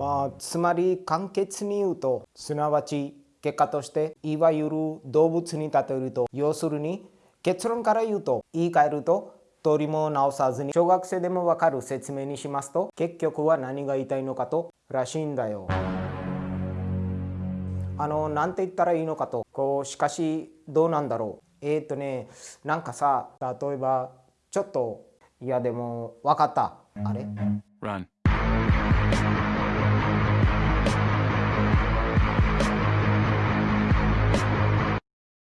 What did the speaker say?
まあつまり簡潔に言うとすなわち結果としていわゆる動物に例えると要するに結論から言うと言い換えると取りも直さずに小学生でもわかる説明にしますと結局は何が言いたいのかとらしいんだよ。あのなんて言ったらいいのかと。こうしかしどうなんだろう。えっ、ー、とねなんかさ例えばちょっといやでも分かった。あれ？